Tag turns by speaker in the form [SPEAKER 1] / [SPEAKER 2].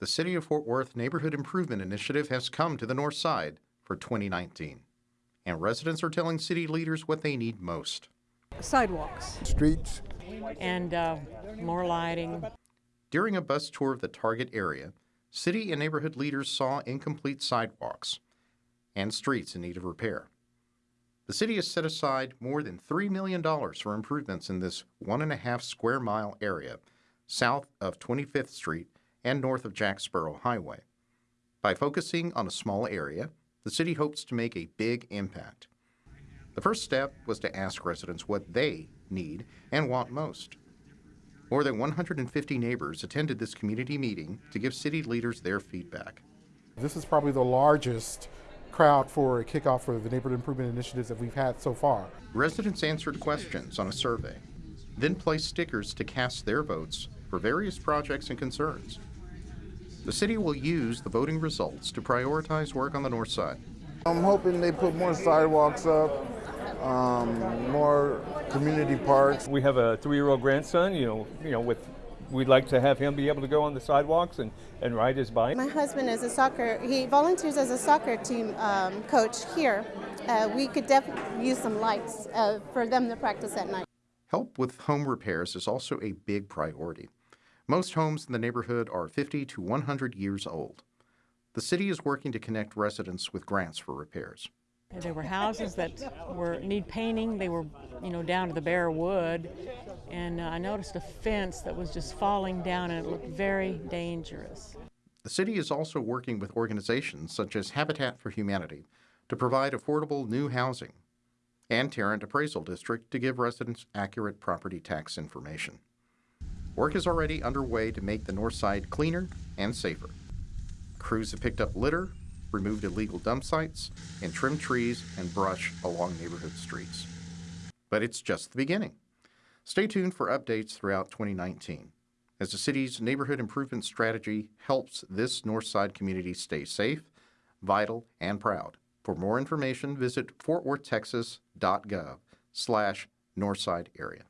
[SPEAKER 1] the City of Fort Worth Neighborhood Improvement Initiative has come to the north side for 2019. And residents are telling city leaders what they need most.
[SPEAKER 2] sidewalks
[SPEAKER 3] streets,
[SPEAKER 2] and uh, more lighting.
[SPEAKER 1] During a bus tour of the target area, city and neighborhood leaders saw incomplete sidewalks and streets in need of repair. The city has set aside more than $3 million for improvements in this one and a half square mile area south of 25th Street and north of Jacksboro Highway. By focusing on a small area, the city hopes to make a big impact. The first step was to ask residents what they need and want most. More than 150 neighbors attended this community meeting to give city leaders their feedback.
[SPEAKER 3] this is probably the largest crowd for a kickoff for the neighborhood improvement initiatives that we've had so far.
[SPEAKER 1] Residents answered questions on a survey, then placed stickers to cast their votes for various projects and concerns. The city will use the voting results to prioritize work on the north side.
[SPEAKER 4] I'm hoping they put more sidewalks up, um, more community parks.
[SPEAKER 5] We have a three-year-old grandson, you know, you know, with, we'd like to have him be able to go on the sidewalks and, and ride his bike.
[SPEAKER 6] My husband is a soccer, he volunteers as a soccer team um, coach here. Uh, we could definitely use some lights uh, for them to practice at night.
[SPEAKER 1] Help with home repairs is also a big priority. Most homes in the neighborhood are 50 to 100 years old. The city is working to connect residents with grants for repairs.
[SPEAKER 2] There were houses that were need painting. They were, you know, down to the bare wood, and uh, I noticed a fence that was just falling down, and it looked very dangerous.
[SPEAKER 1] The city is also working with organizations such as Habitat for Humanity to provide affordable new housing and Tarrant Appraisal District to give residents accurate property tax information. Work is already underway to make the north side cleaner and safer. Crews have picked up litter, removed illegal dump sites, and trimmed trees and brush along neighborhood streets. But it's just the beginning. Stay tuned for updates throughout 2019 as the city's neighborhood improvement strategy helps this north side community stay safe, vital, and proud. For more information, visit fortworthtexas.gov slash northside area.